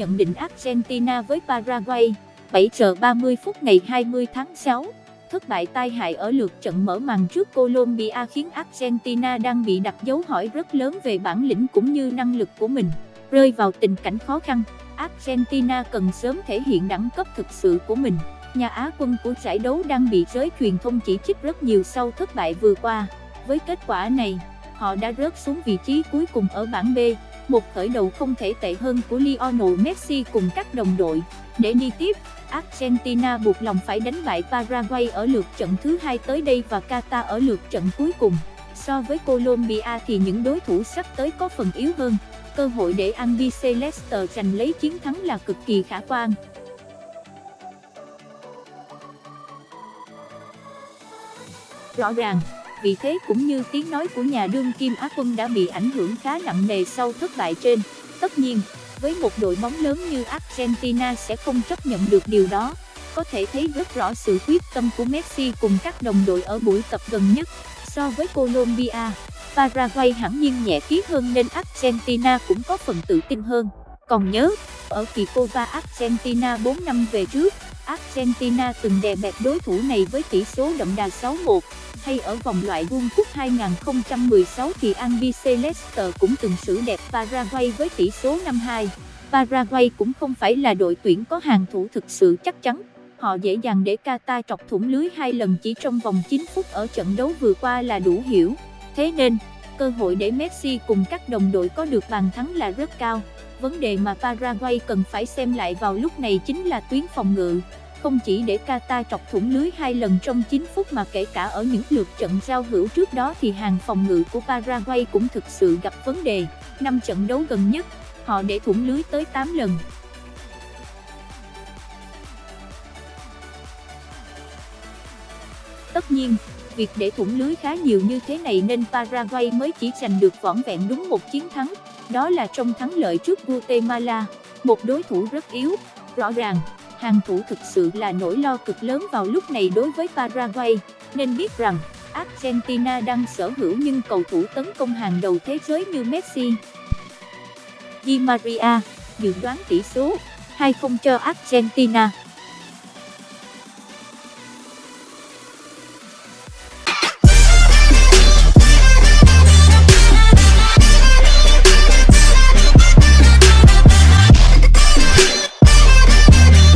nhận định Argentina với Paraguay, 7 giờ 30 phút ngày 20 tháng 6. Thất bại tai hại ở lượt trận mở màn trước Colombia khiến Argentina đang bị đặt dấu hỏi rất lớn về bản lĩnh cũng như năng lực của mình, rơi vào tình cảnh khó khăn. Argentina cần sớm thể hiện đẳng cấp thực sự của mình. Nhà Á quân của giải đấu đang bị giới truyền thông chỉ trích rất nhiều sau thất bại vừa qua. Với kết quả này, họ đã rớt xuống vị trí cuối cùng ở bảng B, một khởi đầu không thể tệ hơn của Lionel Messi cùng các đồng đội. Để đi tiếp, Argentina buộc lòng phải đánh bại Paraguay ở lượt trận thứ hai tới đây và Qatar ở lượt trận cuối cùng. So với Colombia thì những đối thủ sắp tới có phần yếu hơn, cơ hội để Albiceleste giành lấy chiến thắng là cực kỳ khả quan. Rõ ràng, vị thế cũng như tiếng nói của nhà đương kim Á quân đã bị ảnh hưởng khá nặng nề sau thất bại trên. Tất nhiên, với một đội bóng lớn như Argentina sẽ không chấp nhận được điều đó. Có thể thấy rất rõ sự quyết tâm của Messi cùng các đồng đội ở buổi tập gần nhất. So với Colombia, Paraguay hẳn nhiên nhẹ ký hơn nên Argentina cũng có phần tự tin hơn. Còn nhớ, ở kỳ Copa Argentina 4 năm về trước, Argentina từng đè bẹp đối thủ này với tỷ số đậm đà 6-1 hay ở vòng loại World Cup 2016 thì Albiceleste cũng từng xử đẹp Paraguay với tỷ số 5-2. Paraguay cũng không phải là đội tuyển có hàng thủ thực sự chắc chắn. Họ dễ dàng để Qatar trọc thủng lưới hai lần chỉ trong vòng 9 phút ở trận đấu vừa qua là đủ hiểu. Thế nên, cơ hội để Messi cùng các đồng đội có được bàn thắng là rất cao. Vấn đề mà Paraguay cần phải xem lại vào lúc này chính là tuyến phòng ngự không chỉ để Qatar trọc thủng lưới hai lần trong 9 phút mà kể cả ở những lượt trận giao hữu trước đó thì hàng phòng ngự của Paraguay cũng thực sự gặp vấn đề. Năm trận đấu gần nhất, họ để thủng lưới tới 8 lần. Tất nhiên, việc để thủng lưới khá nhiều như thế này nên Paraguay mới chỉ giành được vỏn vẹn đúng một chiến thắng, đó là trong thắng lợi trước Guatemala, một đối thủ rất yếu, rõ ràng hàng thủ thực sự là nỗi lo cực lớn vào lúc này đối với Paraguay, nên biết rằng Argentina đang sở hữu những cầu thủ tấn công hàng đầu thế giới như Messi. Di Maria dự đoán tỷ số 2-0 cho Argentina.